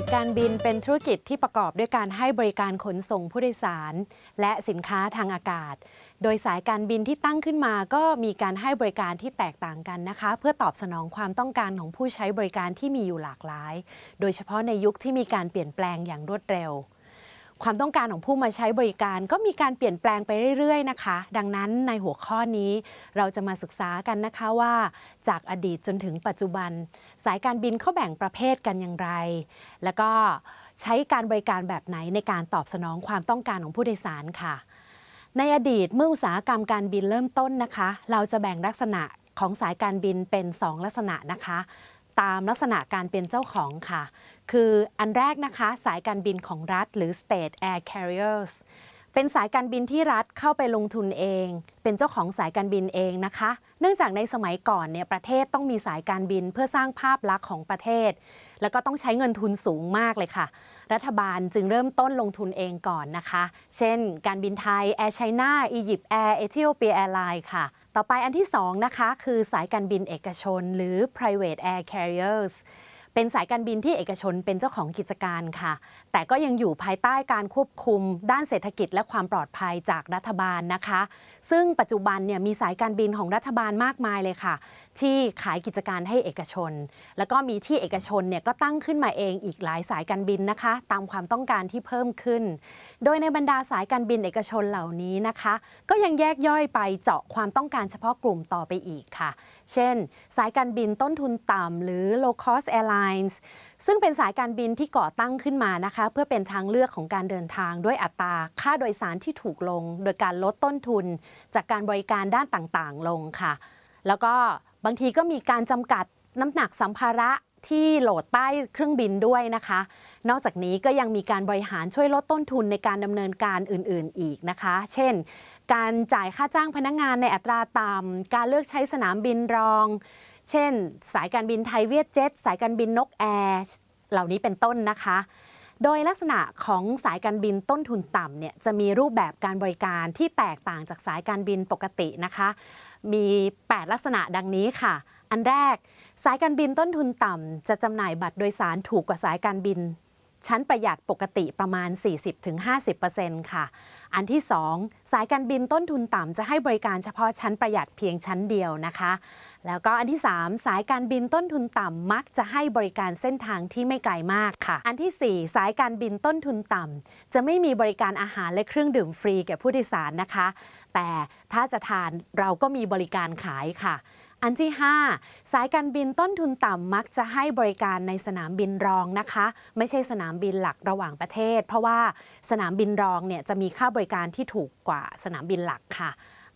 กิจการบินเป็นธุรกิจที่ประกอบด้วยการให้บริการขนส่งผู้โดยสาร และสินค้าทางอากาศ โดยสายการบินที่ตั้งขึ้นมาก็มีการให้บริการที่แตกต่างกันนะคะ เพื่อตอบสนองความต้องการของผู้ใช้บริการที่มีอยู่หลากหลาย โดยเฉพาะในยุคที่มีการเปลี่ยนแปลงอย่างรวดเร็ว ความต้องการของผู้มาใช้บริการก็มีการเปลี่ยนแปลงไปเรื่อยๆนะคะ ดังนั้นในหัวข้อนี้เราจะมาศึกษากันนะคะว่า จากอดีตจนถึงปัจจุบัน สายการบินเขาแบ่งประเภทกันอย่างไร แล้วก็ใช้การบริการแบบไหนในการตอบสนองความต้องการของผู้โดยสารค่ะ ในอดีตเมื่ออุตสาหกรรมการบินเริ่มต้นนะคะ เราจะแบ่งลักษณะของสายการบินเป็น 2 ลักษณะนะคะ ตามลักษณะการเป็นเจ้าของค่ะ คืออันแรกนะคะสายการบินของรัฐหรือ state air carriers เป็นสายการบินที่รัฐเข้าไปลงทุนเอง เป็นเจ้าของสายการบินเองนะคะ เนื่องจากในสมัยก่อนเนี่ยประเทศต้องมีสายการบินเพื่อสร้างภาพลักษณ์ของประเทศ แล้วก็ต้องใช้เงินทุนสูงมากเลยค่ะ รัฐบาลจึงเริ่มต้นลงทุนเองก่อนนะคะ เช่น การบินไทย Air China EgyptAir Ethiopian Airlines ค่ะ ต่อไปอันที่ 2 นะคะ คือสายการบินเอกชนหรือ private air carriers เป็นสายการบินที่เอกชนเป็นเจ้าของกิจการค่ะ แต่ก็ยังอยู่ภายใต้การควบคุม ด้านเศรษฐกิจและความปลอดภัยจากรัฐบาลนะคะ ซึ่งปัจจุบันเนี่ยมีสายการบินของรัฐบาลมากมายเลยค่ะ ที่ขายกิจการให้เอกชน แล้วก็มีที่เอกชนเนี่ยก็ตั้งขึ้นมาเองอีกหลายสายการบินนะคะ ตามความต้องการที่เพิ่มขึ้น โดยในบรรดาสายการบินเอกชนเหล่านี้นะคะ ก็ยังแยกย่อยไปเจาะความต้องการเฉพาะกลุ่มต่อไปอีกค่ะ เช่น สายการบินต้นทุนต่ำหรือ low cost airlines ซึ่งเป็นสายการบินที่ก่อตั้งขึ้นมานะคะ เพื่อเป็นทางเลือกของการเดินทางด้วยอัตราค่าโดยสารที่ถูกลง โดยการลดต้นทุน จากการบริการด้านต่างๆ ลงค่ะ แล้วก็บางทีก็มีการจำกัดน้ำหนักสัมภาระที่โหลดใต้เครื่องบินด้วยนะคะ นอกจากนี้ก็ยังมีการบริหารช่วยลดต้นทุนในการดำเนินการอื่น ๆ อีกนะคะ เช่น การจ่ายค่าจ้างพนักงงานในอัตราต่ำการเลือกใช้สนามบินรอง เช่น สายการบินไทยเวียดเจ็ตสายการบินนกแอร์เหล่านี้เป็นต้นนะคะ โดยลักษณะของสายการบินต้นทุนต่ำเนี่ยจะมีรูปแบบการบริการที่แตกต่างจากสายการบินปกตินะคะ มี 8 ลักษณะดังนี้ค่ะ อันแรกสายการบินต้นทุนต่ำจะจำหน่ายบัตรโดยสารถูกกว่าสายการบิน ชั้นประหยัดปกติประมาณ 40-50%ค่ะ อันที่ 2 สายการบินต้นทุนต่ำจะให้บริการเฉพาะชั้นประหยัดเพียงชั้นเดียวนะคะ แล้วก็อันที่ 3 สายการบินต้นทุนต่ำมักจะให้บริการเส้นทางที่ไม่ไกลมากค่ะ อันที่ 4 สายการบินต้นทุนต่ำจะไม่มีบริการอาหารและเครื่องดื่มฟรีแก่ผู้โดยสารนะคะ แต่ถ้าจะทานเราก็มีบริการขายค่ะ อันที่ 5 สายการบินต้นทุนต่ำมักจะให้บริการในสนามบินรองนะคะ ไม่ใช่สนามบินหลักระหว่างประเทศ เพราะว่าสนามบินรองเนี่ยจะมีค่าบริการที่ถูกกว่าสนามบินหลักค่ะ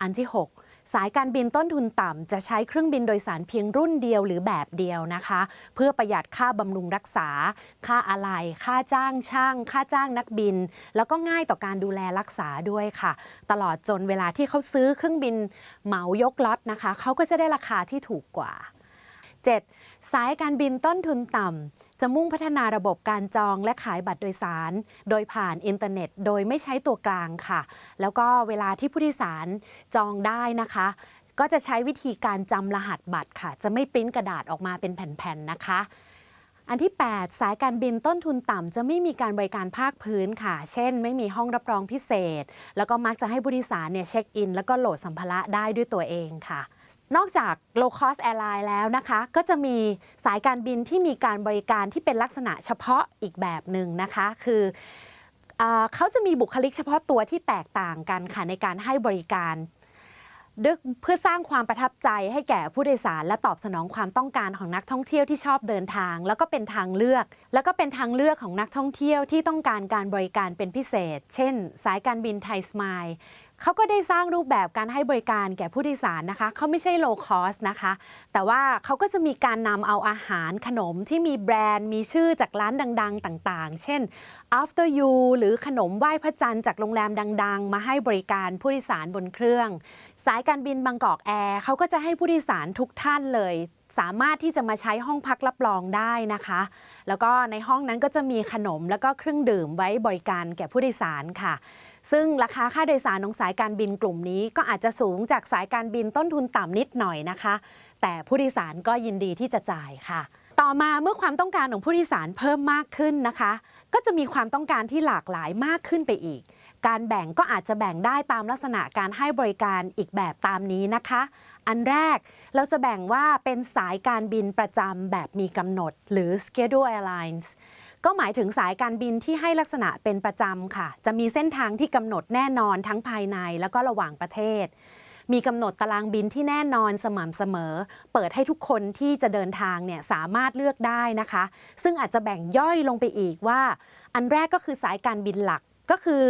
อันที่ 6 สายการบินต้นทุนต่ำจะใช้เครื่องบินโดยสารเพียงรุ่นเดียวหรือแบบเดียวนะคะ เพื่อประหยัดค่าบำรุงรักษา ค่าอะไหล่ค่าจ้างช่าง ค่าจ้างนักบิน แล้วก็ง่ายต่อการดูแลรักษาด้วยค่ะ ตลอดจนเวลาที่เขาซื้อเครื่องบินเหมายกล็อตนะคะ เขาก็จะได้ราคาที่ถูกกว่า 7. สายการบินต้นทุนต่ำ จะมุ่งพัฒนาระบบการจองและขายบัตรโดยสาร โดยผ่านอินเทอร์เน็ต โดยไม่ใช้ตัวกลางค่ะ แล้วก็เวลาที่ผู้โดยสารจองได้นะคะ ก็จะใช้วิธีการจำรหัสบัตรค่ะ จะไม่ปริ้นกระดาษออกมาเป็นแผ่นๆนะคะอันที่ 8 สายการบินต้นทุนต่ำจะไม่มีการบริการภาคพื้นค่ะ เช่น ไม่มีห้องรับรองพิเศษ แล้วก็มักจะให้ผู้โดยสารเนี่ยเช็คอิน แล้วก็โหลดสัมภาระได้ด้วยตัวเองค่ะ นอกจาก low cost airline แล้วนะคะ ก็จะมีสายการบินที่มีการบริการที่เป็นลักษณะเฉพาะอีกแบบหนึ่งนะคะ คือเอเขาจะมีบุคลิกเฉพาะตัวที่แตกต่างกันค่ะในการให้บริการด้วยเพื่อสร้างความประทับใจให้แก่ผู้โดยสาร และตอบสนองความต้องการของนักท่องเที่ยวที่ชอบเดินทาง แล้วก็เป็นทางเลือก แล้วก็เป็นทางเลือกของนักท่องเที่ยวที่ต้องการการบริการเป็นพิเศษ เช่น สายการบินไทยสมาย เขาก็ได้สร้างรูปแบบการให้บริการแก่ผู้โดยสารนะคะเขาไม่ใช่ low cost นะคะ แต่ว่าเขาก็จะมีการนำเอาอาหารขนมที่มีแบรนด์ มีชื่อจากร้านดัง ๆ ต่างๆ เช่น after you หรือขนมไหว้พระจันทร์จากโรงแรมดัง ๆ มาให้บริการผู้โดยสารบนเครื่อง สายการบินบางกอกแอร์เขาก็จะให้ผู้โดยสารทุกท่านเลยสามารถที่จะมาใช้ห้องพักรับรองได้นะคะ แล้วก็ในห้องนั้นก็จะมีขนมแล้วก็เครื่องดื่มไว้บริการแก่ผู้โดยสารค่ะ ซึ่งราคาค่าโดยสารของสายการบินกลุ่มนี้ ก็อาจจะสูงจากสายการบินต้นทุนต่ำนิดหน่อยนะคะ แต่ผู้โดยสารก็ยินดีที่จะจ่ายค่ะ ต่อมาเมื่อความต้องการของผู้โดยสารเพิ่มมากขึ้นนะคะ ก็จะมีความต้องการที่หลากหลายมากขึ้นไปอีก การแบ่งก็อาจจะแบ่งได้ตามลักษณะการให้บริการอีกแบบตามนี้นะคะ อันแรกเราจะแบ่งว่าเป็นสายการบินประจำแบบมีกำหนด หรือ schedule airlines ก็หมายถึงสายการบินที่ให้ลักษณะเป็นประจำค่ะ จะมีเส้นทางที่กำหนดแน่นอนทั้งภายในแล้วก็ระหว่างประเทศ มีกำหนดตารางบินที่แน่นอนสม่ำเสมอ เปิดให้ทุกคนที่จะเดินทางเนี่ยสามารถเลือกได้นะคะ ซึ่งอาจจะแบ่งย่อยลงไปอีกว่า อันแรกก็คือสายการบินหลักก็คือ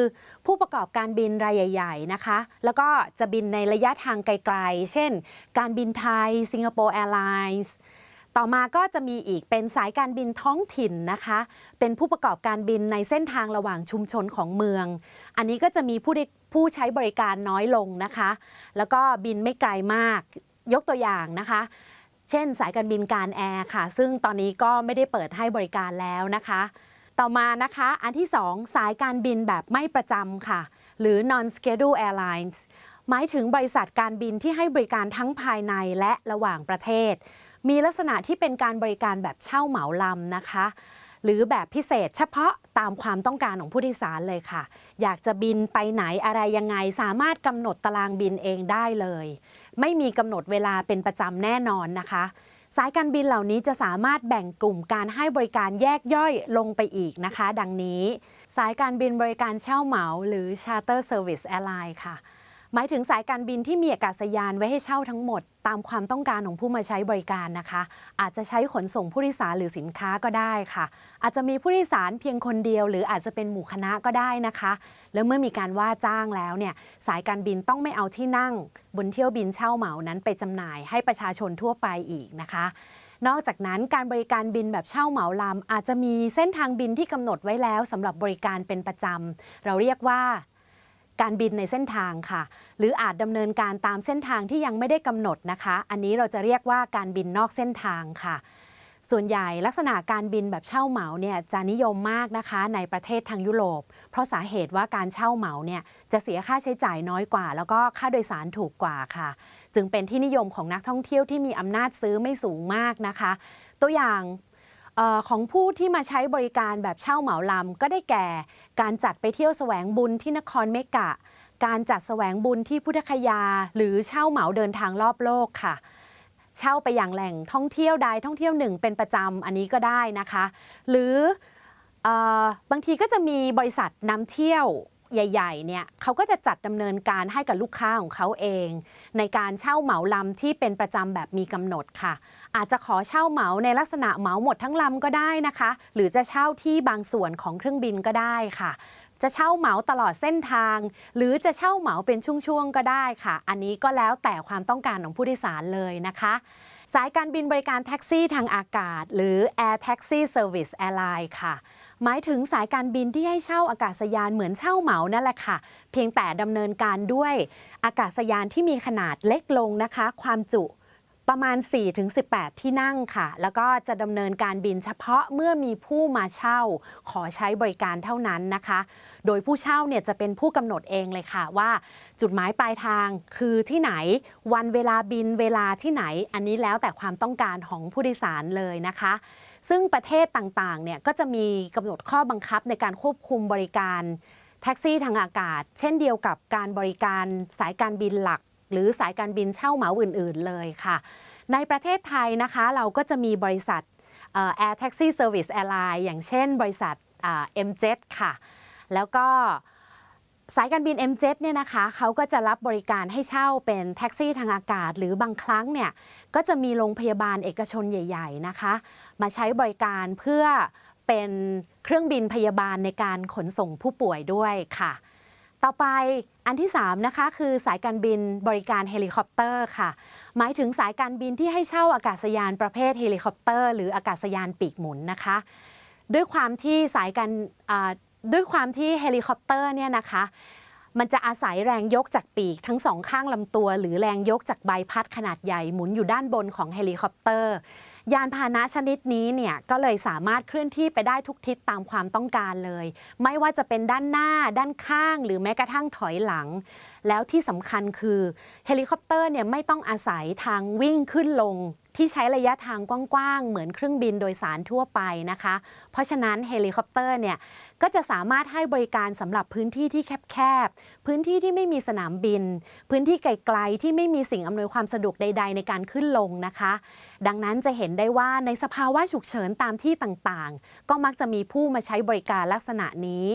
ผู้ประกอบการบินรายใหญ่ ๆ นะคะ แล้วก็จะบินในระยะทางไกล ๆ เช่น การบินไทย Singapore Airlines ต่อมาก็จะมีอีกเป็นสายการบินท้องถิ่นนะคะ เป็นผู้ประกอบการบินในเส้นทางระหว่างชุมชนของเมือง อันนี้ก็จะมีผู้ผู้ใช้บริการน้อยลงนะคะ แล้วก็บินไม่ไกลมากยกตัวอย่างนะคะ เช่น สายการบินการแอร์ค่ะ ซึ่งตอนนี้ก็ไม่ได้เปิดให้บริการแล้วนะคะ ต่อมานะคะ อันที่ 2 สายการบินแบบไม่ประจำค่ะ หรือ non schedule airlines หมายถึงบริษัทการบินที่ให้บริการทั้งภายในและระหว่างประเทศ มีลักษณะที่เป็นการบริการแบบเช่าเหมาลำนะคะ หรือแบบพิเศษเฉพาะตามความต้องการของผู้โดยสารเลยค่ะ อยากจะบินไปไหนอะไรยังไง สามารถกำหนดตารางบินเองได้เลย ไม่มีกำหนดเวลาเป็นประจำแน่นอนนะคะสายการบินเหล่านี้จะสามารถแบ่งกลุ่มการให้บริการแยกย่อยลงไปอีกนะคะ ดังนี้ สายการบินบริการเช่าเหมาหรือ Charter Service Airline ค่ะ หมายถึงสายการบินที่มีอากาศยานไว้ให้เช่าทั้งหมด ตามความต้องการของผู้มาใช้บริการนะคะ อาจจะใช้ขนส่งผู้โดยสารหรือสินค้าก็ได้ค่ะ อาจจะมีผู้โดยสารเพียงคนเดียว หรืออาจจะเป็นหมู่คณะก็ได้นะคะ แล้วเมื่อมีการว่าจ้างแล้วเนี่ยสายการบินต้องไม่เอาที่นั่ง บนเที่ยวบินเช่าเหมานั้นไปจำหน่ายให้ประชาชนทั่วไปอีกนะคะนอกจากนั้นการบริการบินแบบเช่าเหมาลำอาจจะมีเส้นทางบินที่กำหนดไว้แล้วสำหรับบริการเป็นประจำเราเรียกว่า การบินในเส้นทางค่ะ หรืออาจดำเนินการตามเส้นทางที่ยังไม่ได้กำหนดนะคะ อันนี้เราจะเรียกว่าการบินนอกเส้นทางค่ะ ส่วนใหญ่ลักษณะการบินแบบเช่าเหมาเนี่ยจะนิยมมากนะคะในประเทศทางยุโรป เพราะสาเหตุว่าการเช่าเหมาเนี่ยจะเสียค่าใช้จ่ายน้อยกว่า แล้วก็ค่าโดยสารถูกกว่าค่ะ จึงเป็นที่นิยมของนักท่องเที่ยวที่มีอำนาจซื้อไม่สูงมากนะคะ ตัวอย่าง ของผู้ที่มาใช้บริการแบบเช่าเหมาลำก็ได้แก่ การจัดไปเที่ยวแสวงบุญที่นครเมกะ การจัดแสวงบุญที่พุทธคยา หรือเช่าเหมาเดินทางรอบโลกค่ะ เช่าไปอย่างแหล่งท่องเที่ยวใดท่องเที่ยวหนึ่งเป็นประจำอันนี้ก็ได้นะคะ หรือออบางทีก็จะมีบริษัทนำเที่ยว ใหญ่ๆเนี่ยเขาก็จะจัดดำเนินการให้กับลูกค้าของเขาเอง ในการเช่าเหมาลำที่เป็นประจำแบบมีกำหนดค่ะ อาจจะขอเช่าเหมาในลักษณะเหมาหมดทั้งลำก็ได้นะคะ หรือจะเช่าที่บางส่วนของเครื่องบินก็ได้ค่ะ จะเช่าเหมาตลอดเส้นทาง หรือจะเช่าเหมาเป็นช่วงๆก็ได้ค่ะ อันนี้ก็แล้วแต่ความต้องการของผู้โดยสารเลยนะคะสายการบินบริการแท็กซี่ทางอากาศ หรือ Air Taxi Service Airline ค่ะ หมายถึงสายการบินที่ให้เช่าอากาศยานเหมือนเช่าเหมานั่นแหละค่ะ เพียงแต่ดำเนินการด้วยอากาศยานที่มีขนาดเล็กลงนะคะ ความจุประมาณ 4-18 ที่นั่งค่ะ แล้วก็จะดำเนินการบินเฉพาะเมื่อมีผู้มาเช่า ขอใช้บริการเท่านั้นนะคะ โดยผู้เช่าเนี่ยจะเป็นผู้กำหนดเองเลยค่ะว่า จุดหมายปลายทางคือที่ไหน วันเวลาบินเวลาที่ไหน อันนี้แล้วแต่ความต้องการของผู้โดยสารเลยนะคะ ซึ่งประเทศต่างๆเนี่ยก็จะมีกำหนดข้อบังคับในการควบคุมบริการแท็กซี่ทางอากาศ เช่นเดียวกับการบริการสายการบินหลัก หรือสายการบินเช่าเหมาอื่น ๆ เลยค่ะ ในประเทศไทยนะคะเราก็จะมีบริษัทเอ่อ Air Taxi Service Airline อย่างเช่นบริษัทอ่า MJet ค่ะ แล้วก็ สายการบิน MJet เนี่ยนะคะเขาก็จะรับบริการให้เช่าเป็นแท็กซี่ทางอากาศ หรือบางครั้งเนี่ยก็จะมีโรงพยาบาลเอกชนใหญ่ ๆนะคะ มาใช้บริการเพื่อเป็นเครื่องบินพยาบาลในการขนส่งผู้ป่วยด้วยค่ะ ต่อไปอันที่ 3 นะคะ คือสายการบินบริการเฮลิคอปเตอร์ค่ะ หมายถึงสายการบินที่ให้เช่าอากาศยานประเภทเฮลิคอปเตอร์ หรืออากาศยานปีกหมุนนะคะ ด้วยความที่สายการ ด้วยความที่เฮลิคอปเตอร์เนี่ยนะคะมันจะอาศัยแรงยกจากปีกทั้งสองข้างลำตัว หรือแรงยกจากใบพัดขนาดใหญ่หมุนอยู่ด้านบนของเฮลิคอปเตอร์ ยานพาหนะชนิดนี้เนี่ยก็เลยสามารถเคลื่อนที่ไปได้ทุกทิศตามความต้องการเลย ไม่ว่าจะเป็นด้านหน้า ด้านข้าง หรือแม้กระทั่งถอยหลัง แล้วที่สำคัญคือเฮลิคอปเตอร์เนี่ยไม่ต้องอาศัยทางวิ่งขึ้นลง ที่ใช้ระยะทางกว้างๆ เหมือนเครื่องบินโดยสารทั่วไปนะคะ เพราะฉะนั้นเฮลิคอปเตอร์เนี่ยก็จะสามารถให้บริการสำหรับพื้นที่ที่แคบๆ พื้นที่ที่ไม่มีสนามบิน พื้นที่ไกลๆ ที่ไม่มีสิ่งอำนวยความสะดวกใด ๆ ในการขึ้นลงนะคะ ดังนั้นจะเห็นได้ว่าในสภาวะฉุกเฉินตามที่ต่างๆ ก็มักจะมีผู้มาใช้บริการลักษณะนี้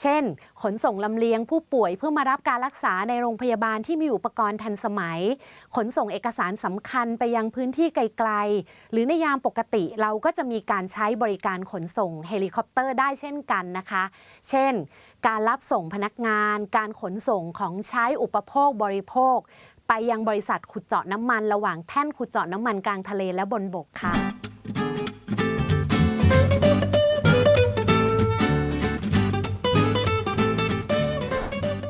เช่น ขนส่งลำเลียงผู้ป่วยเพื่อมารับการรักษาในโรงพยาบาลที่มีอุปกรณ์ทันสมัย ขนส่งเอกสารสำคัญไปยังพื้นที่ไกลๆ หรือในยามปกติเราก็จะมีการใช้บริการขนส่งเฮลิคอปเตอร์ได้เช่นกันนะคะ เช่น การรับส่งพนักงาน การขนส่งของใช้อุปโภคบริโภค ไปยังบริษัทขุดเจาะน้ำมัน ระหว่างแท่นขุดเจาะน้ำมันกลางทะเลและบนบกค่ะ